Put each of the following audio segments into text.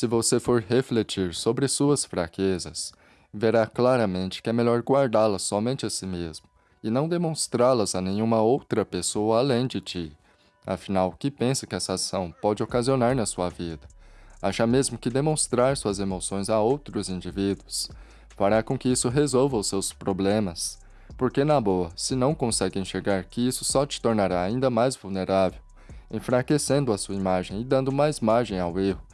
Se você for refletir sobre suas fraquezas, verá claramente que é melhor guardá-las somente a si mesmo e não demonstrá-las a nenhuma outra pessoa além de ti. Afinal, que pensa que essa ação pode ocasionar na sua vida? Acha mesmo que demonstrar suas emoções a outros indivíduos fará com que isso resolva os seus problemas? Porque, na boa, se não consegue enxergar que isso só te tornará ainda mais vulnerável, enfraquecendo a sua imagem e dando mais margem ao erro,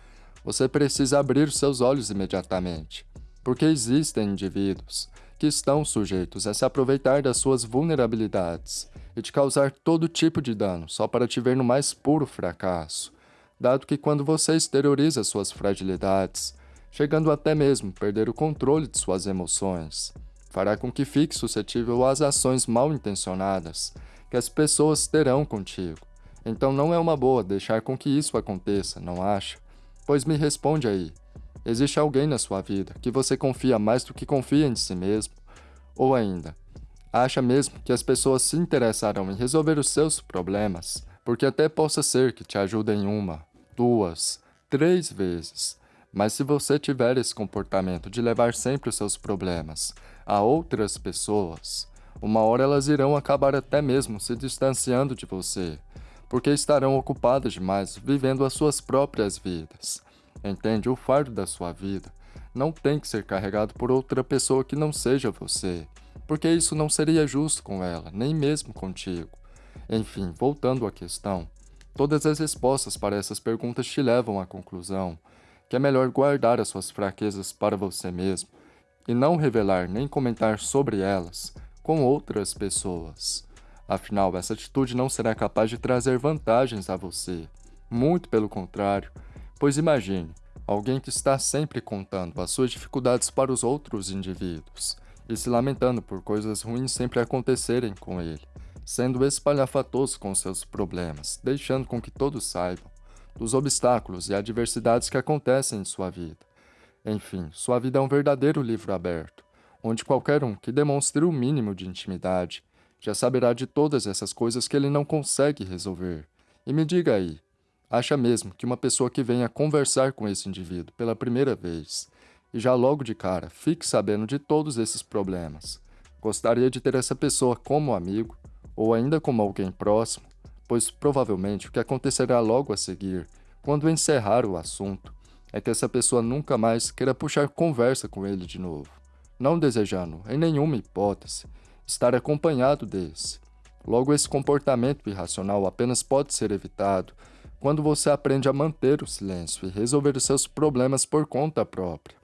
você precisa abrir seus olhos imediatamente, porque existem indivíduos que estão sujeitos a se aproveitar das suas vulnerabilidades e te causar todo tipo de dano só para te ver no mais puro fracasso, dado que quando você exterioriza suas fragilidades, chegando até mesmo perder o controle de suas emoções, fará com que fique suscetível às ações mal intencionadas que as pessoas terão contigo. Então não é uma boa deixar com que isso aconteça, não acha? Pois me responde aí, existe alguém na sua vida que você confia mais do que confia em si mesmo? Ou ainda, acha mesmo que as pessoas se interessarão em resolver os seus problemas, porque até possa ser que te ajudem uma, duas, três vezes, mas se você tiver esse comportamento de levar sempre os seus problemas a outras pessoas, uma hora elas irão acabar até mesmo se distanciando de você, porque estarão ocupadas demais vivendo as suas próprias vidas. Entende? O fardo da sua vida não tem que ser carregado por outra pessoa que não seja você, porque isso não seria justo com ela, nem mesmo contigo. Enfim, voltando à questão, todas as respostas para essas perguntas te levam à conclusão que é melhor guardar as suas fraquezas para você mesmo e não revelar nem comentar sobre elas com outras pessoas. Afinal, essa atitude não será capaz de trazer vantagens a você. Muito pelo contrário, pois imagine, alguém que está sempre contando as suas dificuldades para os outros indivíduos e se lamentando por coisas ruins sempre acontecerem com ele, sendo espalhafatoso com seus problemas, deixando com que todos saibam dos obstáculos e adversidades que acontecem em sua vida. Enfim, sua vida é um verdadeiro livro aberto, onde qualquer um que demonstre o mínimo de intimidade já saberá de todas essas coisas que ele não consegue resolver. E me diga aí, acha mesmo que uma pessoa que venha conversar com esse indivíduo pela primeira vez e já logo de cara fique sabendo de todos esses problemas, gostaria de ter essa pessoa como amigo ou ainda como alguém próximo, pois provavelmente o que acontecerá logo a seguir, quando encerrar o assunto, é que essa pessoa nunca mais queira puxar conversa com ele de novo, não desejando, em nenhuma hipótese, estar acompanhado desse. Logo, esse comportamento irracional apenas pode ser evitado quando você aprende a manter o silêncio e resolver os seus problemas por conta própria,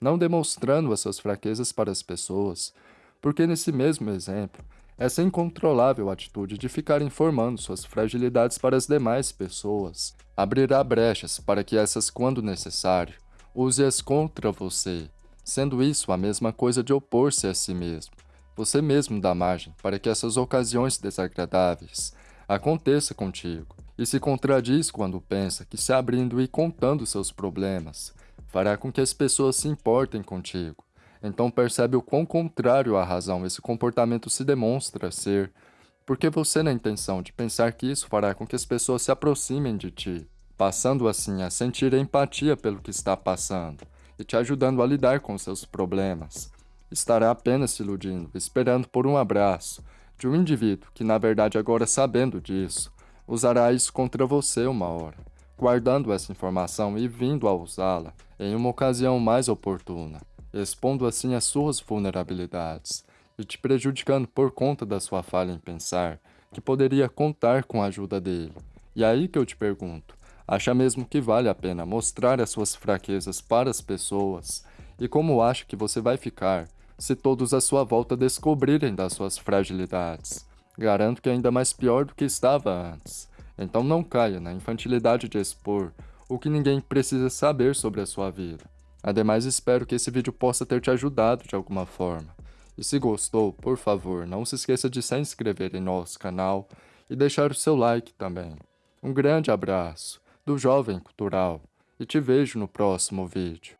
não demonstrando as suas fraquezas para as pessoas, porque nesse mesmo exemplo, essa incontrolável atitude de ficar informando suas fragilidades para as demais pessoas abrirá brechas para que essas, quando necessário, use-as contra você, sendo isso a mesma coisa de opor-se a si mesmo, você mesmo dá margem para que essas ocasiões desagradáveis aconteçam contigo e se contradiz quando pensa que se abrindo e contando seus problemas fará com que as pessoas se importem contigo. Então percebe o quão contrário à razão esse comportamento se demonstra ser, porque você na intenção de pensar que isso fará com que as pessoas se aproximem de ti, passando assim a sentir empatia pelo que está passando e te ajudando a lidar com seus problemas estará apenas se iludindo, esperando por um abraço de um indivíduo que, na verdade, agora sabendo disso, usará isso contra você uma hora, guardando essa informação e vindo a usá-la em uma ocasião mais oportuna, expondo assim as suas vulnerabilidades e te prejudicando por conta da sua falha em pensar que poderia contar com a ajuda dele. E aí que eu te pergunto, acha mesmo que vale a pena mostrar as suas fraquezas para as pessoas? E como acha que você vai ficar se todos à sua volta descobrirem das suas fragilidades. Garanto que é ainda mais pior do que estava antes. Então não caia na infantilidade de expor o que ninguém precisa saber sobre a sua vida. Ademais, espero que esse vídeo possa ter te ajudado de alguma forma. E se gostou, por favor, não se esqueça de se inscrever em nosso canal e deixar o seu like também. Um grande abraço do Jovem Cultural e te vejo no próximo vídeo.